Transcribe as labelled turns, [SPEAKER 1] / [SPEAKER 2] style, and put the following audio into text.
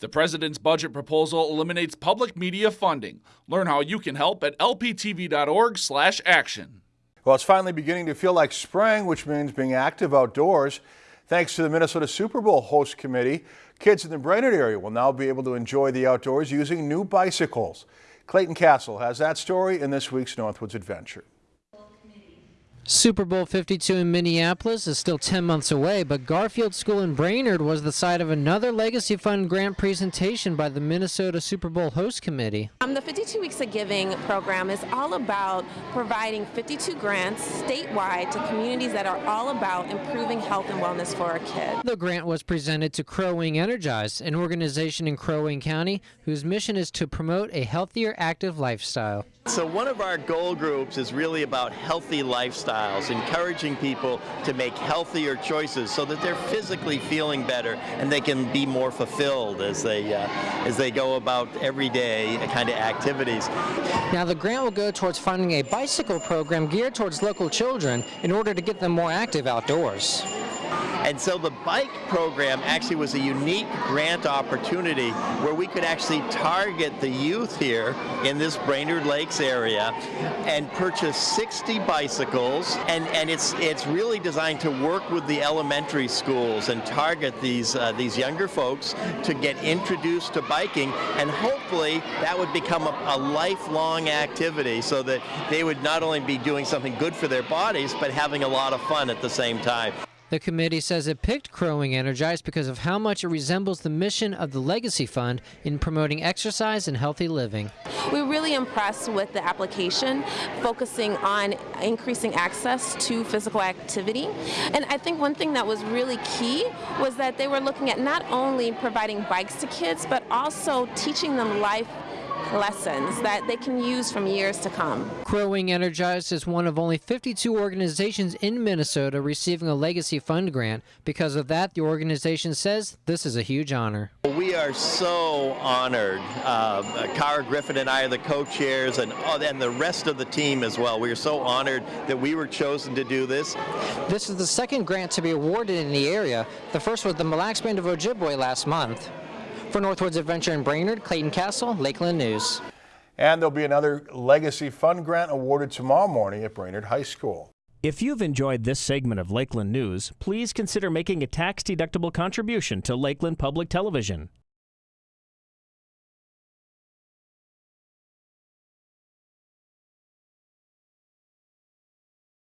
[SPEAKER 1] The president's budget proposal eliminates public media funding. Learn how you can help at lptv.org/action.
[SPEAKER 2] Well, it's finally beginning to feel like spring, which means being active outdoors. Thanks to the Minnesota Super Bowl host committee, kids in the Brainerd area will now be able to enjoy the outdoors using new bicycles. Clayton Castle has that story in this week's Northwoods Adventure.
[SPEAKER 3] Super Bowl 52 in Minneapolis is still 10 months away, but Garfield School in Brainerd was the site of another Legacy Fund grant presentation by the Minnesota Super Bowl Host Committee.
[SPEAKER 4] Um, the 52 Weeks of Giving program is all about providing 52 grants statewide to communities that are all about improving health and wellness for our kids.
[SPEAKER 3] The grant was presented to Crow Wing Energize, an organization in Crow Wing County whose mission is to promote a healthier, active lifestyle.
[SPEAKER 5] So one of our goal groups is really about healthy lifestyles, encouraging people to make healthier choices so that they're physically feeling better and they can be more fulfilled as they uh, as they go about everyday kind of activities.
[SPEAKER 3] Now the grant will go towards funding a bicycle program geared towards local children in order to get them more active outdoors.
[SPEAKER 5] And so the bike program actually was a unique grant opportunity where we could actually target the youth here in this Brainerd Lakes area and purchase 60 bicycles. And, and it's, it's really designed to work with the elementary schools and target these, uh, these younger folks to get introduced to biking. And hopefully that would become a, a lifelong activity so that they would not only be doing something good for their bodies, but having a lot of fun at the same time.
[SPEAKER 3] The committee says it picked Crow Wing Energize because of how much it resembles the mission of the Legacy Fund in promoting exercise and healthy living.
[SPEAKER 4] We're really impressed with the application, focusing on increasing access to physical activity. And I think one thing that was really key was that they were looking at not only providing bikes to kids, but also teaching them life lessons that they can use from years to come.
[SPEAKER 3] Crow Wing Energized is one of only 52 organizations in Minnesota receiving a Legacy Fund grant. Because of that, the organization says this is a huge honor.
[SPEAKER 5] We are so honored. Uh, Cara Griffin and I are the co-chairs and, oh, and the rest of the team as well. We are so honored that we were chosen to do this.
[SPEAKER 3] This is the second grant to be awarded in the area. The first was the Mille Lacs Band of Ojibwe last month. For Northwoods Adventure in Brainerd, Clayton Castle, Lakeland News.
[SPEAKER 2] And there'll be another Legacy Fund grant awarded tomorrow morning at Brainerd High School.
[SPEAKER 6] If you've enjoyed this segment of Lakeland News, please consider making a tax-deductible contribution to Lakeland Public Television.